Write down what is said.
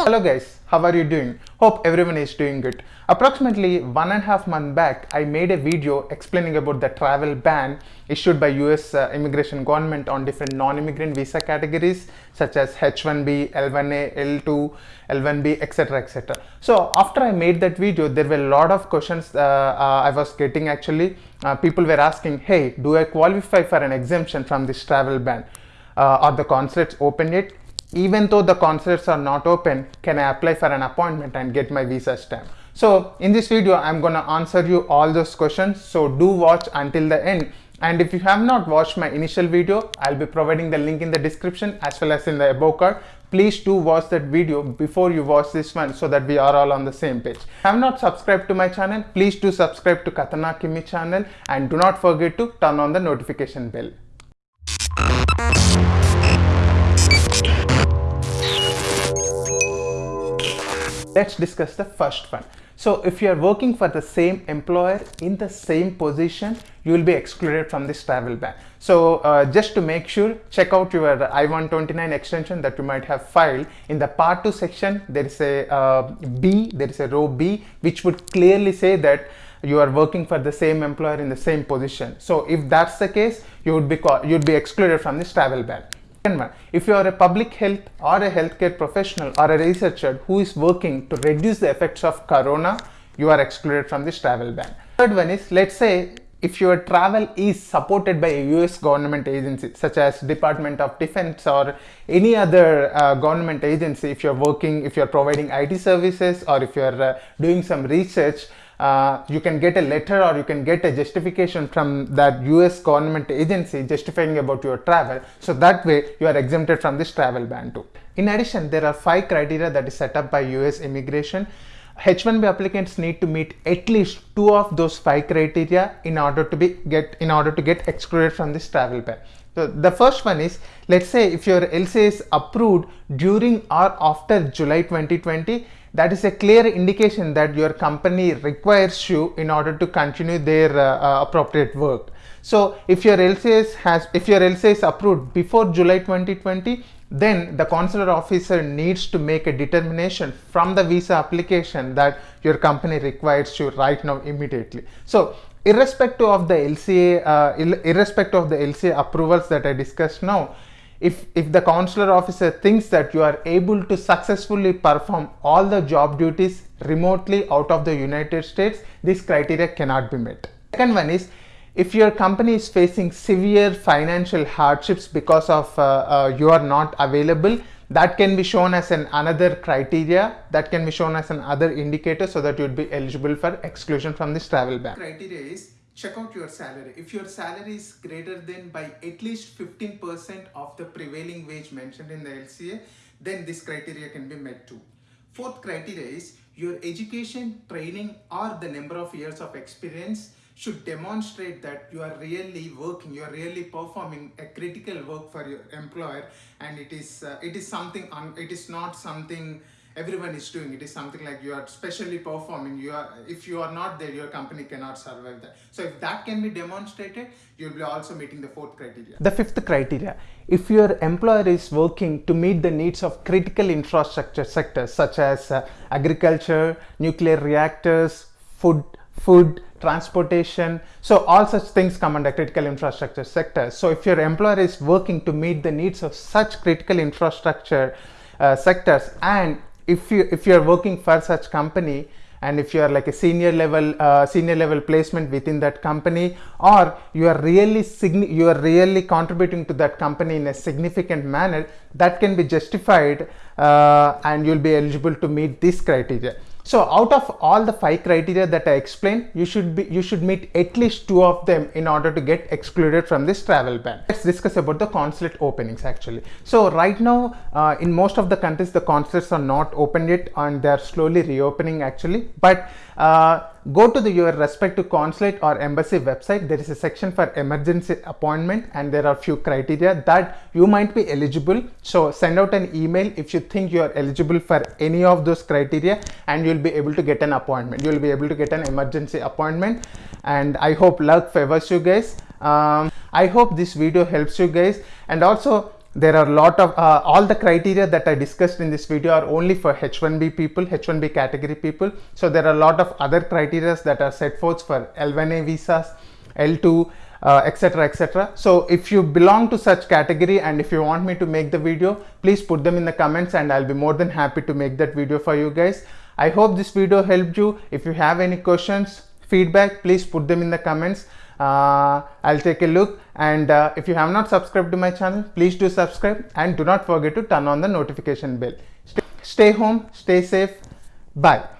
Hello guys, how are you doing? Hope everyone is doing good. Approximately one and a half month back, I made a video explaining about the travel ban issued by US uh, immigration government on different non-immigrant visa categories such as H1B, L1A, L2, L1B, etc. etc. So after I made that video, there were a lot of questions uh, uh, I was getting actually. Uh, people were asking, hey, do I qualify for an exemption from this travel ban? Uh, are the consulates open yet? Even though the consulates are not open, can I apply for an appointment and get my visa stamp? So in this video, I'm gonna answer you all those questions. So do watch until the end. And if you have not watched my initial video, I'll be providing the link in the description as well as in the above card. Please do watch that video before you watch this one so that we are all on the same page. If you have not subscribed to my channel, please do subscribe to Katana Kimi channel and do not forget to turn on the notification bell. Let's discuss the first one. So if you are working for the same employer in the same position you will be excluded from this travel ban. So uh, just to make sure check out your i-129 extension that you might have filed. In the part 2 section there is a uh, b there is a row b which would clearly say that you are working for the same employer in the same position. So if that's the case you would be you'd be excluded from this travel ban if you are a public health or a healthcare professional or a researcher who is working to reduce the effects of corona, you are excluded from this travel ban. Third one is, let's say if your travel is supported by a US government agency such as Department of Defense or any other uh, government agency, if you're working, if you're providing IT services or if you're uh, doing some research, uh, you can get a letter or you can get a justification from that US government agency justifying about your travel. So that way you are exempted from this travel ban too. In addition, there are five criteria that is set up by US immigration. H1B applicants need to meet at least two of those five criteria in order to be get in order to get excluded from this travel ban. So the first one is let's say if your LCA is approved during or after July 2020 that is a clear indication that your company requires you in order to continue their uh, uh, appropriate work. So if your LCS has, if your LCS is approved before July 2020, then the consular officer needs to make a determination from the visa application that your company requires you right now immediately. So irrespective of the LCA, uh, irrespective of the LCA approvals that I discussed now, if, if the consular officer thinks that you are able to successfully perform all the job duties remotely out of the United States, this criteria cannot be met. Second one is if your company is facing severe financial hardships because of uh, uh, you are not available, that can be shown as an another criteria that can be shown as an other indicator so that you would be eligible for exclusion from this travel ban. Criteria is check out your salary. If your salary is greater than by at least 15% of the prevailing wage mentioned in the LCA, then this criteria can be met too. Fourth criteria is your education, training or the number of years of experience should demonstrate that you are really working, you are really performing a critical work for your employer and it is, uh, it is something, it is not something everyone is doing. It is something like you are specially performing. You are if you are not there your company cannot survive that. So if that can be demonstrated you'll be also meeting the fourth criteria. The fifth criteria if your employer is working to meet the needs of critical infrastructure sectors such as uh, agriculture nuclear reactors food food transportation. So all such things come under critical infrastructure sectors so if your employer is working to meet the needs of such critical infrastructure uh, sectors and if you if you are working for such company and if you are like a senior level uh, senior level placement within that company or you are really you are really contributing to that company in a significant manner that can be justified uh, and you'll be eligible to meet this criteria so out of all the five criteria that I explained, you should be you should meet at least two of them in order to get excluded from this travel ban. Let's discuss about the consulate openings actually. So right now uh, in most of the countries the consulates are not open yet and they are slowly reopening actually. But uh, go to the, your respective consulate or embassy website. There is a section for emergency appointment and there are few criteria that you might be eligible. So send out an email if you think you are eligible for any of those criteria and you'll be able to get an appointment. You'll be able to get an emergency appointment. And i hope luck favors you guys. Um, i hope this video helps you guys. And also there are a lot of uh, all the criteria that I discussed in this video are only for H1B people, H1B category people. So there are a lot of other criteria that are set forth for L1A visas, L2, etc uh, etc et so if you belong to such category and if you want me to make the video please put them in the comments and i'll be more than happy to make that video for you guys. I hope this video helped you. If you have any questions feedback please put them in the comments uh, I'll take a look. And uh, if you have not subscribed to my channel please do subscribe. And do not forget to turn on the notification bell. Stay, stay home stay safe. Bye